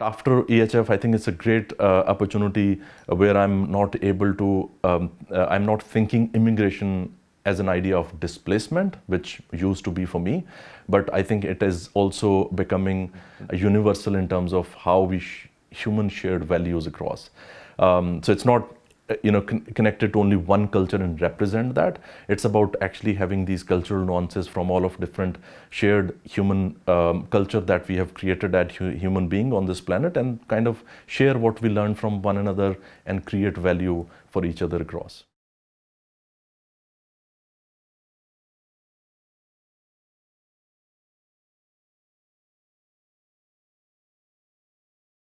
After EHF, I think it's a great uh, opportunity where I'm not able to, um, uh, I'm not thinking immigration as an idea of displacement, which used to be for me, but I think it is also becoming universal in terms of how we sh human shared values across. Um, so it's not you know con connected to only one culture and represent that. It's about actually having these cultural nuances from all of different shared human um, culture that we have created as hu human being on this planet and kind of share what we learn from one another and create value for each other across